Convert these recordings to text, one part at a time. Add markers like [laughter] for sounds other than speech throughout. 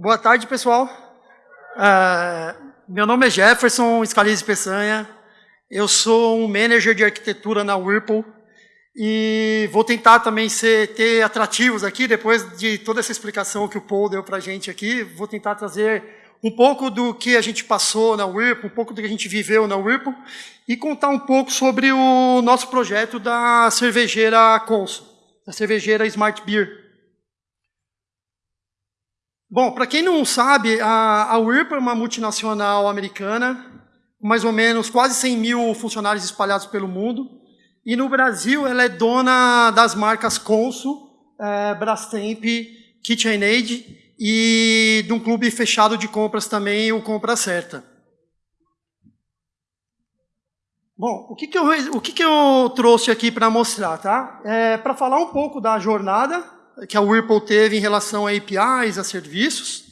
Boa tarde, pessoal. Uh, meu nome é Jefferson Scalise Peçanha. Eu sou um manager de arquitetura na Whirlpool e vou tentar também ser, ter atrativos aqui, depois de toda essa explicação que o Paul deu para a gente aqui, vou tentar trazer um pouco do que a gente passou na Whirlpool, um pouco do que a gente viveu na Whirlpool e contar um pouco sobre o nosso projeto da cervejeira Consul, da cervejeira Smart Beer. Bom, para quem não sabe, a, a Whirlpool é uma multinacional americana, com mais ou menos quase 100 mil funcionários espalhados pelo mundo. E no Brasil, ela é dona das marcas Consul, é, Brastemp, KitchenAid e de um clube fechado de compras também, o Compra Certa. Bom, o que, que, eu, o que, que eu trouxe aqui para mostrar? Tá? É, para falar um pouco da jornada que a Whirlpool teve em relação a APIs, a serviços,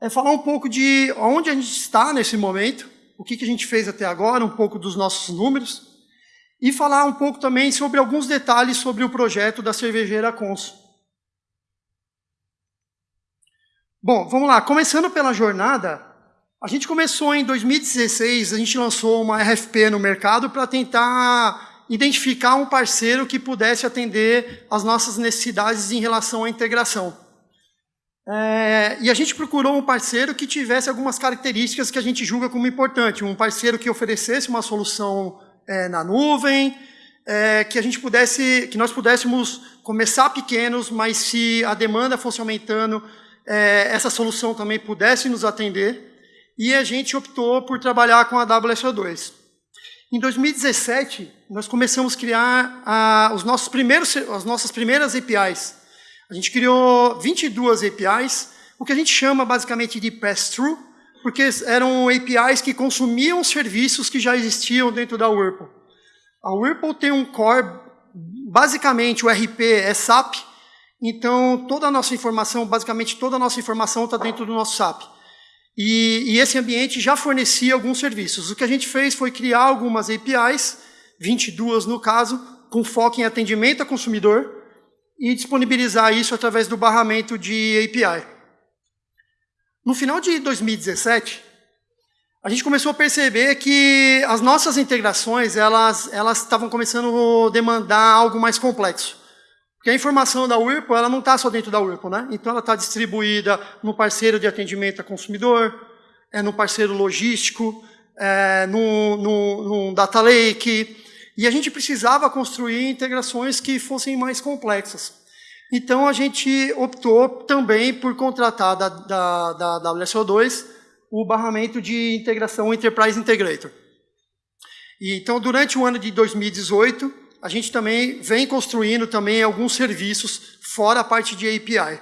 é falar um pouco de onde a gente está nesse momento, o que, que a gente fez até agora, um pouco dos nossos números, e falar um pouco também sobre alguns detalhes sobre o projeto da cervejeira Consul. Bom, vamos lá. Começando pela jornada, a gente começou em 2016, a gente lançou uma RFP no mercado para tentar identificar um parceiro que pudesse atender as nossas necessidades em relação à integração. É, e a gente procurou um parceiro que tivesse algumas características que a gente julga como importante. Um parceiro que oferecesse uma solução é, na nuvem, é, que a gente pudesse, que nós pudéssemos começar pequenos, mas se a demanda fosse aumentando, é, essa solução também pudesse nos atender. E a gente optou por trabalhar com a WSO2. Em 2017, nós começamos a criar ah, os nossos primeiros, as nossas primeiras APIs. A gente criou 22 APIs, o que a gente chama basicamente de pass-through, porque eram APIs que consumiam serviços que já existiam dentro da Whirlpool. A Whirlpool tem um core, basicamente o RP é SAP, então toda a nossa informação, basicamente toda a nossa informação está dentro do nosso SAP. E, e, esse ambiente já fornecia alguns serviços. O que a gente fez foi criar algumas APIs, 22 no caso, com foco em atendimento a consumidor, e disponibilizar isso através do barramento de API. No final de 2017, a gente começou a perceber que as nossas integrações elas elas estavam começando a demandar algo mais complexo. Porque a informação da Whirlpool ela não está só dentro da Whirlpool, né? Então ela está distribuída no parceiro de atendimento a consumidor, é no parceiro logístico, é no, no, no data lake, e a gente precisava construir integrações que fossem mais complexas. Então a gente optou também por contratar da, da, da WSO2 o barramento de integração Enterprise Integrator. E, então, durante o ano de 2018, a gente também vem construindo também alguns serviços fora a parte de API.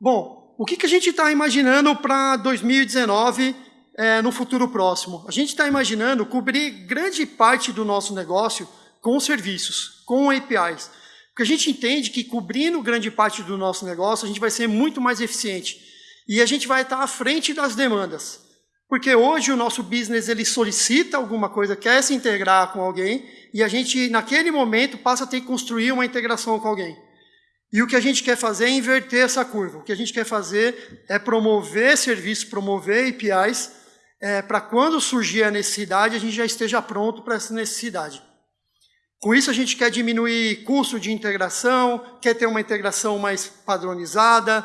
Bom, o que, que a gente está imaginando para 2019 é, no futuro próximo? A gente está imaginando cobrir grande parte do nosso negócio com serviços, com APIs. Porque a gente entende que cobrindo grande parte do nosso negócio, a gente vai ser muito mais eficiente. E a gente vai estar à frente das demandas. Porque hoje o nosso business ele solicita alguma coisa, quer se integrar com alguém, e a gente, naquele momento, passa a ter que construir uma integração com alguém. E o que a gente quer fazer é inverter essa curva. O que a gente quer fazer é promover serviços, promover APIs, é, para quando surgir a necessidade, a gente já esteja pronto para essa necessidade. Com isso, a gente quer diminuir custo de integração, quer ter uma integração mais padronizada,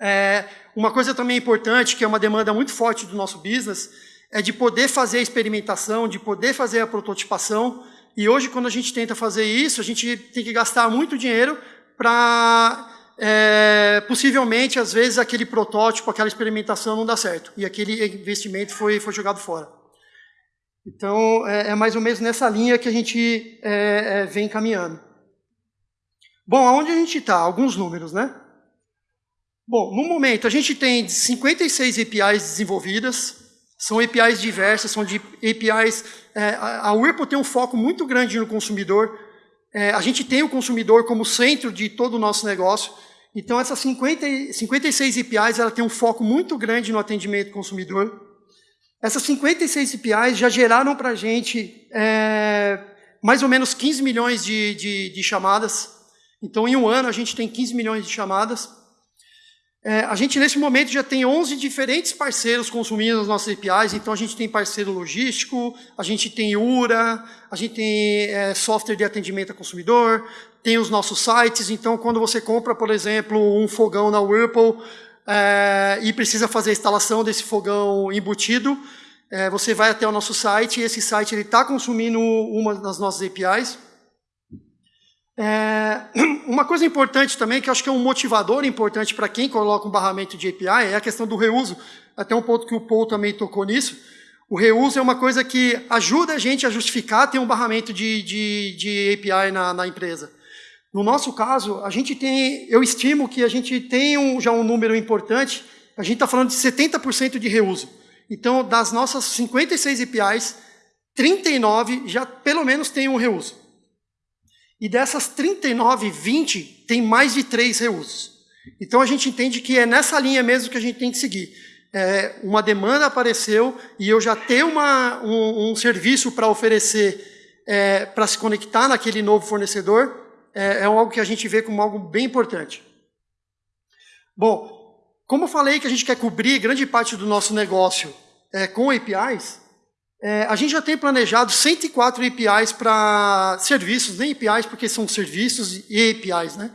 é, uma coisa também importante, que é uma demanda muito forte do nosso business, é de poder fazer a experimentação, de poder fazer a prototipação. E hoje, quando a gente tenta fazer isso, a gente tem que gastar muito dinheiro para, é, possivelmente, às vezes, aquele protótipo, aquela experimentação não dá certo. E aquele investimento foi, foi jogado fora. Então, é, é mais ou menos nessa linha que a gente é, é vem caminhando. Bom, aonde a gente está? Alguns números, né? Bom, no momento a gente tem 56 APIs desenvolvidas, são APIs diversas, são de APIs. É, a Whirlpool tem um foco muito grande no consumidor. É, a gente tem o consumidor como centro de todo o nosso negócio. Então, essas 50, 56 APIs ela tem um foco muito grande no atendimento ao consumidor. Essas 56 APIs já geraram para a gente é, mais ou menos 15 milhões de, de, de chamadas. Então, em um ano, a gente tem 15 milhões de chamadas. É, a gente, nesse momento, já tem 11 diferentes parceiros consumindo as nossas APIs, então a gente tem parceiro logístico, a gente tem URA, a gente tem é, software de atendimento a consumidor, tem os nossos sites, então quando você compra, por exemplo, um fogão na Whirlpool é, e precisa fazer a instalação desse fogão embutido, é, você vai até o nosso site e esse site está consumindo uma das nossas APIs, é, [clears throat] uma coisa importante também, que acho que é um motivador importante para quem coloca um barramento de API, é a questão do reuso. Até um ponto que o Paul também tocou nisso. O reuso é uma coisa que ajuda a gente a justificar ter um barramento de, de, de API na, na, empresa. No nosso caso, a gente tem, eu estimo que a gente tem um, já um número importante, a gente está falando de 70% de reuso. Então, das nossas 56 APIs, 39 já pelo menos tem um reuso. E dessas 39, 20 tem mais de três reusos. Então a gente entende que é nessa linha mesmo que a gente tem que seguir. É, uma demanda apareceu e eu já tenho uma, um, um serviço para oferecer é, para se conectar naquele novo fornecedor, é, é algo que a gente vê como algo bem importante. Bom, como eu falei que a gente quer cobrir grande parte do nosso negócio é, com APIs, é, a gente já tem planejado 104 APIs para serviços, nem APIs porque são serviços e APIs. Né?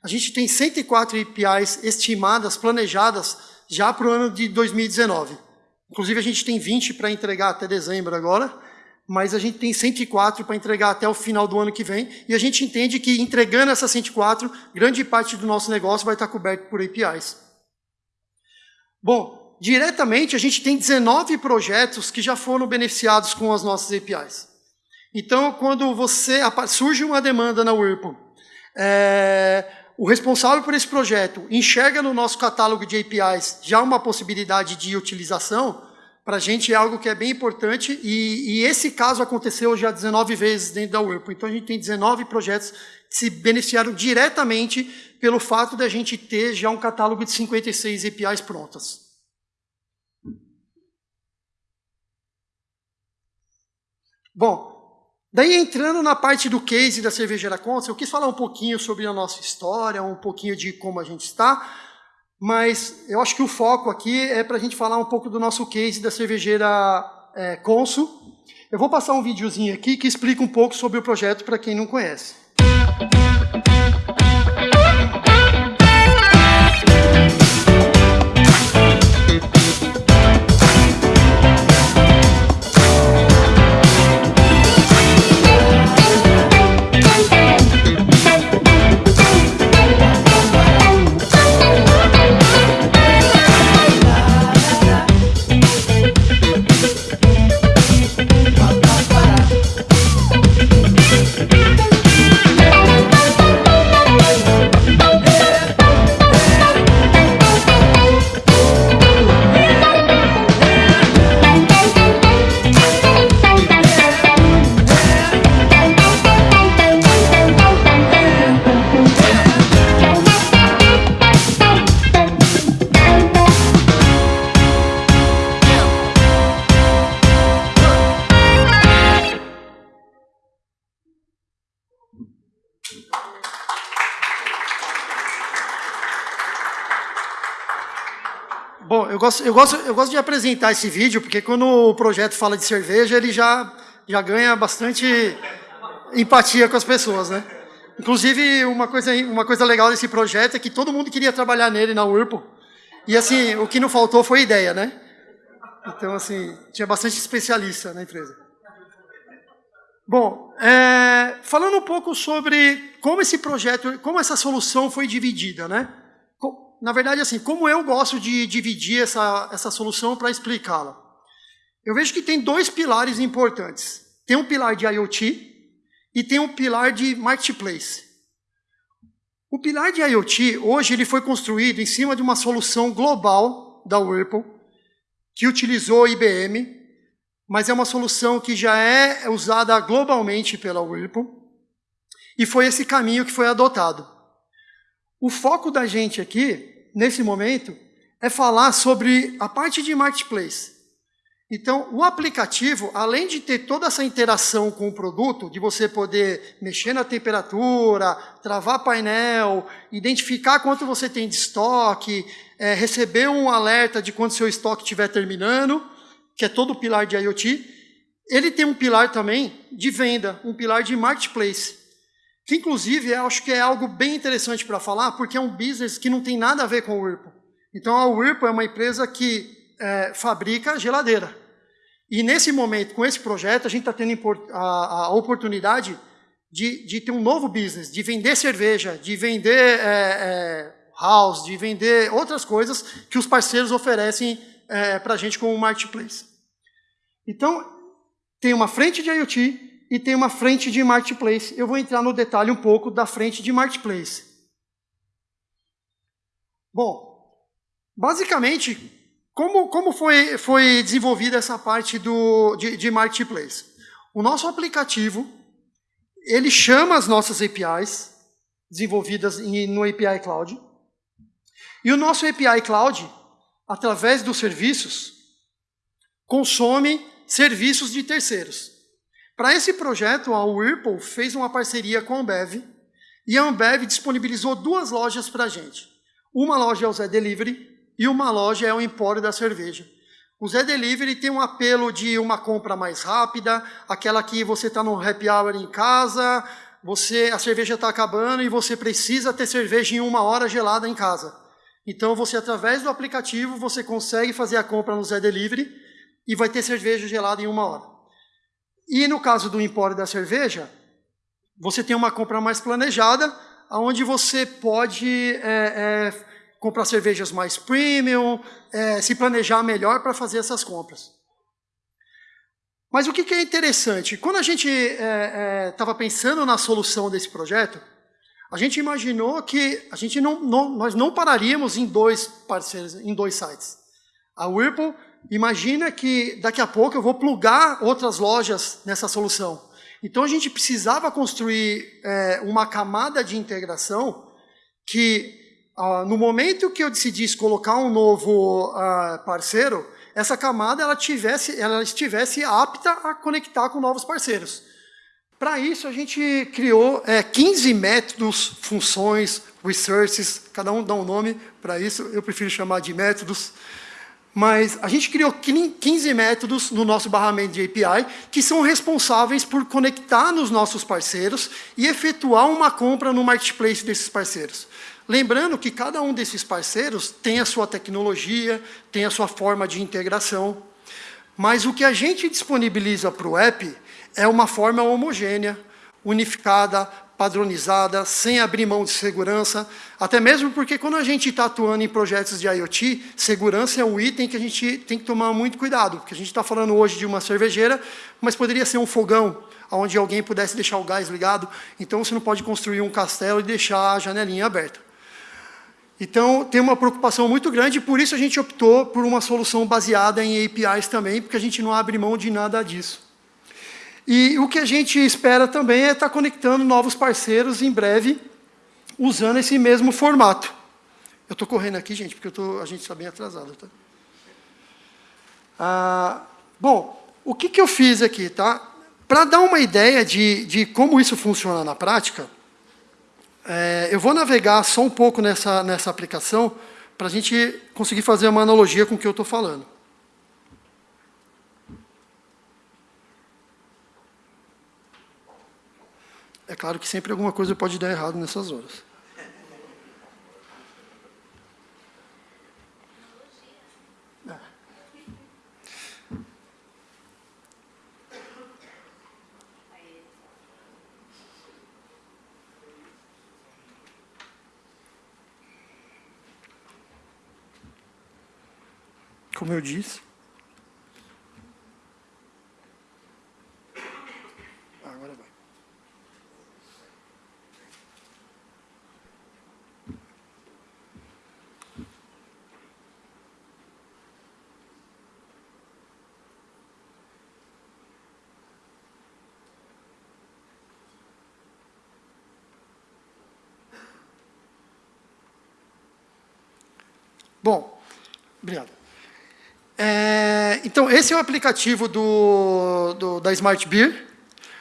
A gente tem 104 APIs estimadas, planejadas, já para o ano de 2019. Inclusive, a gente tem 20 para entregar até dezembro agora, mas a gente tem 104 para entregar até o final do ano que vem, e a gente entende que entregando essas 104, grande parte do nosso negócio vai estar coberto por APIs. Bom, diretamente, a gente tem 19 projetos que já foram beneficiados com as nossas APIs. Então, quando você surge uma demanda na Whirlpool, é, o responsável por esse projeto enxerga no nosso catálogo de APIs já uma possibilidade de utilização, para a gente é algo que é bem importante, e, e, esse caso aconteceu já 19 vezes dentro da Whirlpool. Então, a gente tem 19 projetos que se beneficiaram diretamente pelo fato de a gente ter já um catálogo de 56 APIs prontas. Bom, daí entrando na parte do case da cervejeira Consa, eu quis falar um pouquinho sobre a nossa história, um pouquinho de como a gente está, mas eu acho que o foco aqui é para a gente falar um pouco do nosso case da cervejeira é, Consul. Eu vou passar um videozinho aqui que explica um pouco sobre o projeto para quem não conhece. Bom, gosto, eu, gosto, eu gosto de apresentar esse vídeo, porque quando o projeto fala de cerveja, ele já, já ganha bastante empatia com as pessoas, né? Inclusive, uma coisa, uma coisa legal desse projeto é que todo mundo queria trabalhar nele na Whirlpool. E assim, o que não faltou foi ideia, né? Então, assim, tinha bastante especialista na empresa. Bom, é, falando um pouco sobre como esse projeto, como essa solução foi dividida, né? Na verdade, assim, como eu gosto de dividir essa, essa solução para explicá-la. Eu vejo que tem dois pilares importantes. Tem um pilar de IoT e tem um pilar de Marketplace. O pilar de IoT, hoje, ele foi construído em cima de uma solução global da Whirlpool, que utilizou IBM, mas é uma solução que já é usada globalmente pela Whirlpool, e foi esse caminho que foi adotado. O foco da gente aqui nesse momento, é falar sobre a parte de marketplace. Então, o aplicativo, além de ter toda essa interação com o produto, de você poder mexer na temperatura, travar painel, identificar quanto você tem de estoque, é, receber um alerta de quando seu estoque estiver terminando, que é todo o pilar de IoT. Ele tem um pilar também de venda, um pilar de marketplace, que inclusive eu acho que é algo bem interessante para falar, porque é um business que não tem nada a ver com o Whirlpool. Então a Whirlpool é uma empresa que é, fabrica geladeira. E nesse momento, com esse projeto, a gente está tendo a, a oportunidade de, de, ter um novo business, de vender cerveja, de vender é, é, house, de vender outras coisas que os parceiros oferecem é, para a gente como marketplace. Então, tem uma frente de IoT e tem uma frente de marketplace. Eu vou entrar no detalhe um pouco da frente de marketplace. Bom, basicamente, como, como foi, foi desenvolvida essa parte do, de, de marketplace? O nosso aplicativo, ele chama as nossas APIs, desenvolvidas em, no API Cloud, e o nosso API Cloud, através dos serviços, consome serviços de terceiros. Para esse projeto, a Whirlpool fez uma parceria com a Ambev, e a Ambev disponibilizou duas lojas para a gente. Uma loja é o Zé Delivery, e uma loja é o empório da cerveja. O Zé Delivery tem um apelo de uma compra mais rápida, aquela que você está no happy hour em casa, você a cerveja está acabando e você precisa ter cerveja em uma hora gelada em casa. Então você através do aplicativo você consegue fazer a compra no Zé Delivery e vai ter cerveja gelada em uma hora. E no caso do empório da cerveja, você tem uma compra mais planejada, onde você pode é, é, comprar cervejas mais premium, é, se planejar melhor para fazer essas compras. Mas o que, que é interessante? Quando a gente estava é, é, pensando na solução desse projeto, a gente imaginou que a gente não, não, nós não pararíamos em dois parceiros, em dois sites. A Whirlpool imagina que daqui a pouco eu vou plugar outras lojas nessa solução. Então a gente precisava construir é, uma camada de integração que ah, no momento que eu decidisse colocar um novo ah, parceiro, essa camada ela, tivesse, ela estivesse apta a conectar com novos parceiros. Para isso, a gente criou é, 15 métodos, funções, resources, cada um dá um nome para isso, eu prefiro chamar de métodos, mas a gente criou 15 métodos no nosso barramento de API que são responsáveis por conectar nos nossos parceiros e efetuar uma compra no marketplace desses parceiros. Lembrando que cada um desses parceiros tem a sua tecnologia, tem a sua forma de integração, mas o que a gente disponibiliza para o app é uma forma homogênea, unificada, padronizada, sem abrir mão de segurança, até mesmo porque quando a gente está atuando em projetos de IoT, segurança é um item que a gente tem que tomar muito cuidado, porque a gente está falando hoje de uma cervejeira, mas poderia ser um fogão, onde alguém pudesse deixar o gás ligado, então você não pode construir um castelo e deixar a janelinha aberta. Então, tem uma preocupação muito grande, por isso a gente optou por uma solução baseada em APIs também, porque a gente não abre mão de nada disso. E o que a gente espera também é estar conectando novos parceiros em breve, usando esse mesmo formato. Eu estou correndo aqui, gente, porque tô, a gente está bem atrasado. Tá? Ah, bom, o que, que eu fiz aqui? Tá? Para dar uma ideia de, de como isso funciona na prática, é, eu vou navegar só um pouco nessa, nessa aplicação para a gente conseguir fazer uma analogia com o que eu estou falando. É claro que sempre alguma coisa pode dar errado nessas horas. como eu disse. Agora vai. Bom, obrigado. É, então, esse é o aplicativo do, do, da Smart Beer.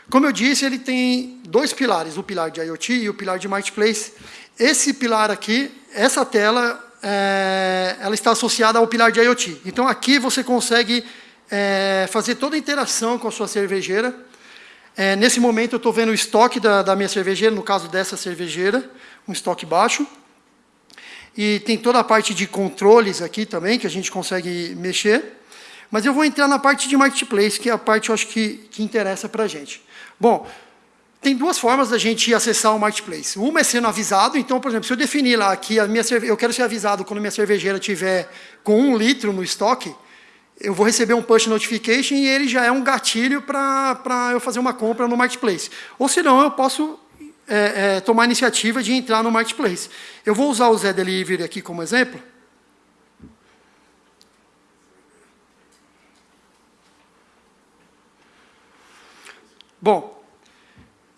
Como eu disse, ele tem dois pilares, o pilar de IoT e o pilar de Marketplace. Esse pilar aqui, essa tela, é, ela está associada ao pilar de IoT. Então, aqui você consegue é, fazer toda a interação com a sua cervejeira. É, nesse momento, eu estou vendo o estoque da, da minha cervejeira, no caso dessa cervejeira, um estoque baixo. E tem toda a parte de controles aqui também, que a gente consegue mexer. Mas eu vou entrar na parte de marketplace, que é a parte, eu acho, que, que interessa para a gente. Bom, tem duas formas da gente acessar o marketplace. Uma é sendo avisado, então, por exemplo, se eu definir lá que a minha cerve... eu quero ser avisado quando minha cervejeira tiver com um litro no estoque, eu vou receber um push notification e ele já é um gatilho para eu fazer uma compra no marketplace. Ou senão eu posso é, é, tomar a iniciativa de entrar no marketplace. Eu vou usar o Zé Delivery aqui como exemplo. Bom,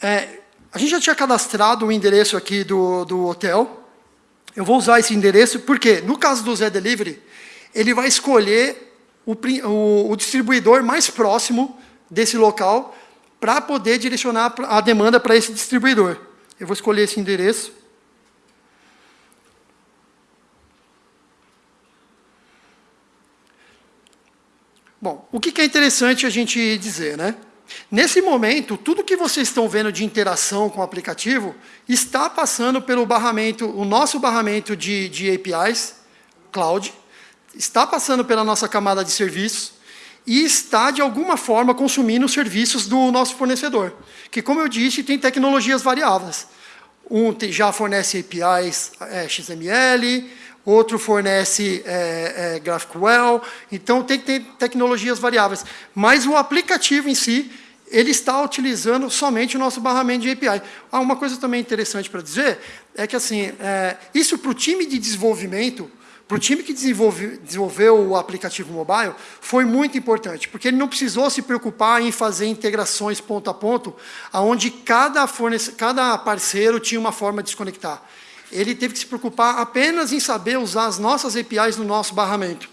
é, a gente já tinha cadastrado o endereço aqui do, do hotel. Eu vou usar esse endereço porque, no caso do Zé Delivery, ele vai escolher o, o, o distribuidor mais próximo desse local para poder direcionar a demanda para esse distribuidor. Eu vou escolher esse endereço. Bom, o que é interessante a gente dizer, né? Nesse momento, tudo que vocês estão vendo de interação com o aplicativo está passando pelo barramento, o nosso barramento de, de APIs, cloud, está passando pela nossa camada de serviços e está, de alguma forma, consumindo os serviços do nosso fornecedor, que, como eu disse, tem tecnologias variáveis. Um já fornece APIs é, XML, outro fornece é, é, GraphQL, então tem que ter tecnologias variáveis. Mas o aplicativo em si, ele está utilizando somente o nosso barramento de API. Ah, uma coisa também interessante para dizer é que assim, é, isso para o time de desenvolvimento, para o time que desenvolve, desenvolveu o aplicativo mobile, foi muito importante, porque ele não precisou se preocupar em fazer integrações ponto a ponto, onde cada, cada parceiro tinha uma forma de se conectar ele teve que se preocupar apenas em saber usar as nossas APIs no nosso barramento.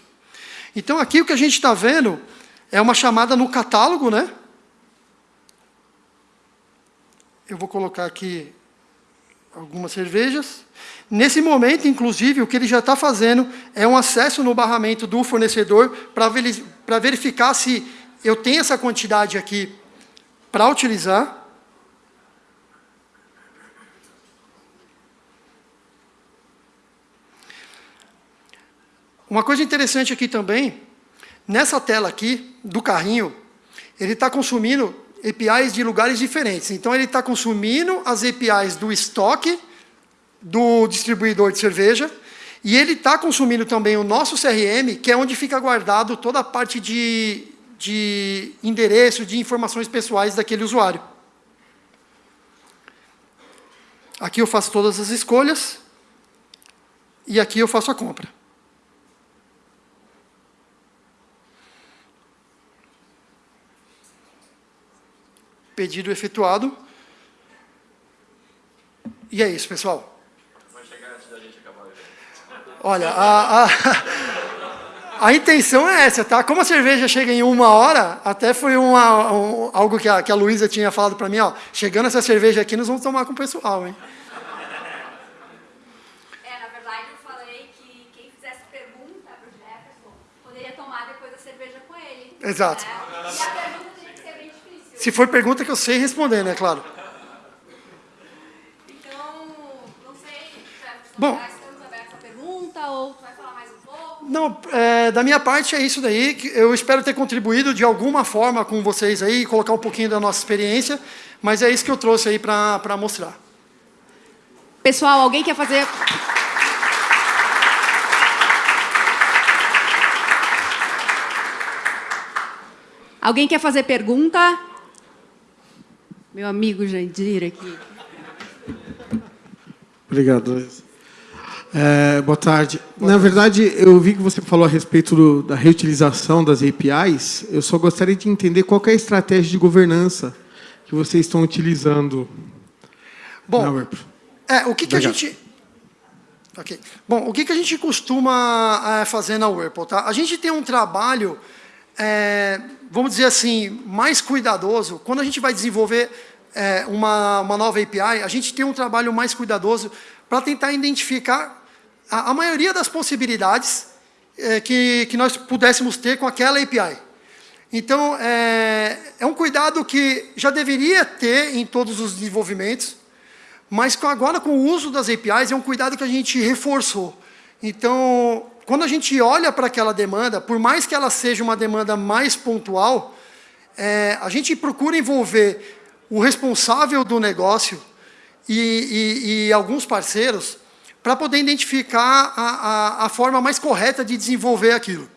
Então, aqui o que a gente está vendo é uma chamada no catálogo, né? Eu vou colocar aqui algumas cervejas. Nesse momento, inclusive, o que ele já está fazendo é um acesso no barramento do fornecedor para verificar se eu tenho essa quantidade aqui para utilizar. Uma coisa interessante aqui também, nessa tela aqui, do carrinho, ele está consumindo APIs de lugares diferentes. Então, ele está consumindo as APIs do estoque do distribuidor de cerveja, e ele está consumindo também o nosso CRM, que é onde fica guardado toda a parte de, de endereço, de informações pessoais daquele usuário. Aqui eu faço todas as escolhas, e aqui eu faço a compra. Pedido efetuado. E é isso, pessoal. Vai chegar antes da gente acabar Olha, a, a, [laughs] a, intenção é essa, tá? Como a cerveja chega em uma hora, até foi uma, um, algo que a, que a Luísa tinha falado para mim, ó, chegando essa cerveja aqui, nós vamos tomar com o pessoal, hein? É, na verdade, eu falei que quem fizesse pergunta para o Jefferson poderia tomar depois a cerveja com ele. Exato. Né? Se for pergunta que eu sei responder, né, claro. Então, não sei, Bom, estamos abertos a pergunta ou tu vai falar mais um pouco? Não, é, da minha parte é isso daí. Eu espero ter contribuído de alguma forma com vocês aí, colocar um pouquinho da nossa experiência, mas é isso que eu trouxe aí para mostrar. Pessoal, alguém quer fazer... Alguém quer fazer pergunta? Meu amigo Jandir aqui. Obrigado. É, boa tarde. Boa Na tarde. verdade, eu vi que você falou a respeito do, da reutilização das APIs. Eu só gostaria de entender qual é a estratégia de governança que vocês estão utilizando. Bom, é, o que, que a gente... Okay. Bom, o que, que a gente costuma é, fazer na Whirlpool? Tá? A gente tem um trabalho é, vamos dizer assim, mais cuidadoso. Quando a gente vai desenvolver é, uma, uma nova API, a gente tem um trabalho mais cuidadoso para tentar identificar a, a maioria das possibilidades é, que, que nós pudéssemos ter com aquela API. Então, é, é um cuidado que já deveria ter em todos os desenvolvimentos, mas agora com o uso das APIs é um cuidado que a gente reforçou. Então, quando a gente olha para aquela demanda, por mais que ela seja uma demanda mais pontual, é, a gente procura envolver o responsável do negócio e, e, e alguns parceiros para poder identificar a, a, a, forma mais correta de desenvolver aquilo.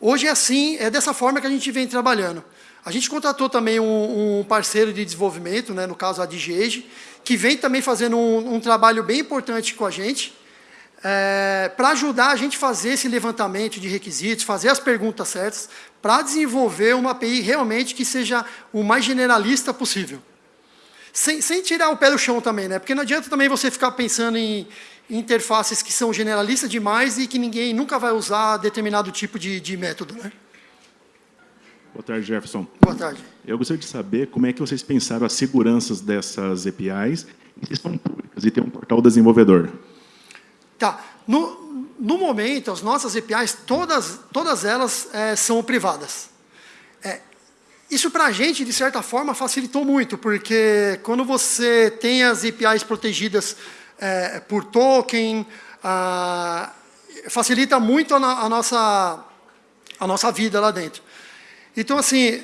Hoje é assim, é dessa forma que a gente vem trabalhando. A gente contratou também um, um parceiro de desenvolvimento, né, no caso a DGEG, que vem também fazendo um, um trabalho bem importante com a gente, é, para ajudar a gente a fazer esse levantamento de requisitos, fazer as perguntas certas, para desenvolver uma API realmente que seja o mais generalista possível. Sem, sem tirar o pé do chão também, né? Porque não adianta também você ficar pensando em interfaces que são generalistas demais e que ninguém nunca vai usar determinado tipo de, de método, né? Boa tarde, Jefferson. Boa tarde. Eu gostaria de saber como é que vocês pensaram as seguranças dessas APIs e se são públicas e tem um portal desenvolvedor. Tá. No, no momento, as nossas APIs, todas, todas elas é, são privadas. É, isso para a gente, de certa forma, facilitou muito, porque quando você tem as APIs protegidas é, por token, facilita muito a, a, nossa, a nossa vida lá dentro. Então, assim,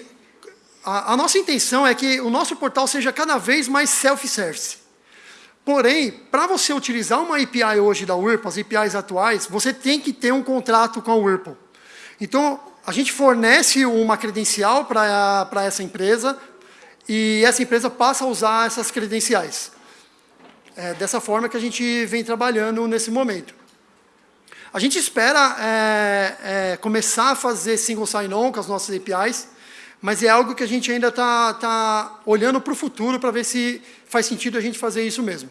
a, a nossa intenção é que o nosso portal seja cada vez mais self-service. Porém, para você utilizar uma API hoje da Whirlpool, as APIs atuais, você tem que ter um contrato com a Whirlpool. Então, a gente fornece uma credencial para essa empresa e essa empresa passa a usar essas credenciais. É dessa forma que a gente vem trabalhando nesse momento. A gente espera é, é, começar a fazer single sign-on com as nossas APIs, mas é algo que a gente ainda está tá olhando para o futuro para ver se faz sentido a gente fazer isso mesmo.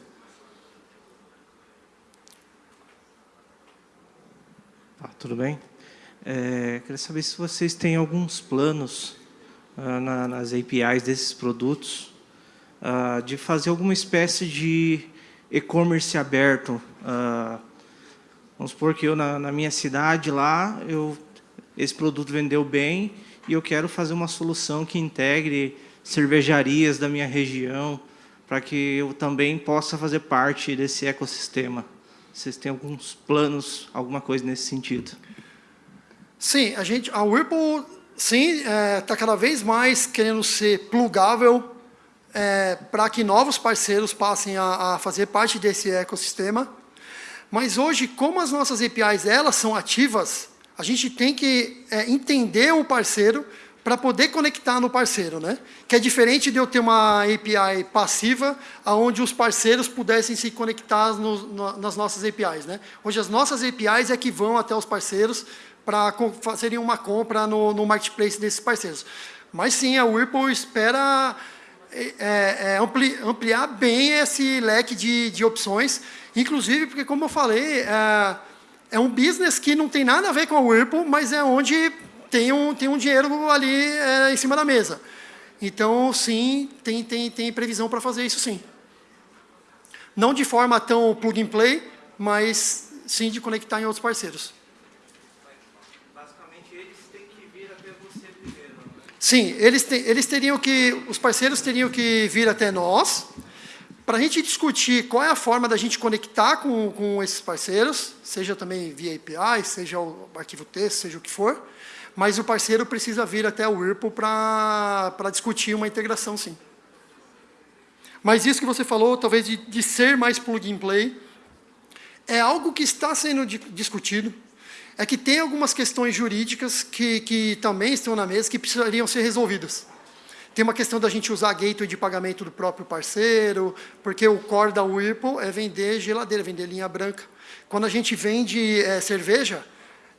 Ah, tudo bem? É, queria saber se vocês têm alguns planos ah, na, nas APIs desses produtos ah, de fazer alguma espécie de e-commerce aberto. Ah, vamos supor que eu, na, na, minha cidade lá, eu, esse produto vendeu bem e eu quero fazer uma solução que integre cervejarias da minha região para que eu também possa fazer parte desse ecossistema. Vocês têm alguns planos, alguma coisa nesse sentido? Sim, a gente, a Whirlpool, sim, está é, tá cada vez mais querendo ser plugável é, para que novos parceiros passem a, a, fazer parte desse ecossistema. Mas hoje, como as nossas APIs elas são ativas, a gente tem que é, entender o parceiro para poder conectar no parceiro, né? Que é diferente de eu ter uma API passiva, onde os parceiros pudessem se conectar no, no, nas nossas APIs, né? Hoje as nossas APIs é que vão até os parceiros para fazerem uma compra no, no marketplace desses parceiros. Mas sim, a Whirlpool espera é, é, é, ampli, ampliar bem esse leque de, de opções, inclusive porque, como eu falei, é, é, um business que não tem nada a ver com a Whirlpool, mas é onde tem um, tem um dinheiro ali é, em cima da mesa. Então, sim, tem, tem, tem previsão para fazer isso, sim. Não de forma tão plug and play, mas sim de conectar em outros parceiros. Sim, eles, te, eles teriam que, os parceiros teriam que vir até nós, para a gente discutir qual é a forma da gente conectar com, com esses parceiros, seja também via API, seja o arquivo texto, seja o que for, mas o parceiro precisa vir até o Whirlpool para discutir uma integração, sim. Mas isso que você falou, talvez de, de ser mais plug and play, é algo que está sendo discutido, é que tem algumas questões jurídicas que, que também estão na mesa que precisariam ser resolvidas. Tem uma questão da gente usar gateway de pagamento do próprio parceiro, porque o core da Whirlpool é vender geladeira, vender linha branca. Quando a gente vende é, cerveja,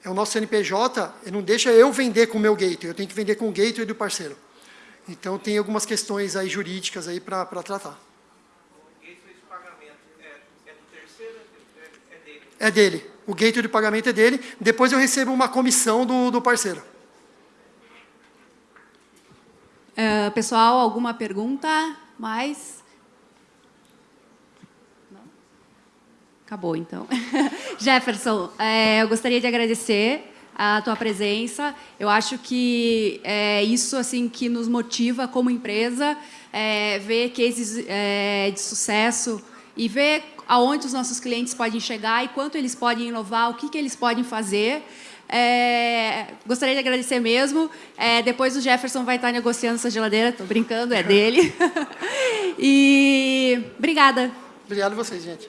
é o nosso CNPJ, não deixa eu vender com o meu gateway, eu tenho que vender com o gateway do parceiro. Então, tem algumas questões aí jurídicas aí para tratar. O gateway de pagamento é, é do terceiro? É, é dele? É dele o gateway de pagamento é dele, depois eu recebo uma comissão do, do parceiro. Uh, pessoal, alguma pergunta? Mais? Acabou, então. [laughs] Jefferson, é, eu gostaria de agradecer a tua presença. Eu acho que é isso assim que nos motiva como empresa, é, ver cases é, de sucesso e ver aonde os nossos clientes podem chegar e quanto eles podem inovar, o que, que eles podem fazer. É, gostaria de agradecer mesmo. É, depois o Jefferson vai estar negociando essa geladeira, estou brincando, é dele. [laughs] e obrigada. Obrigado a vocês, gente.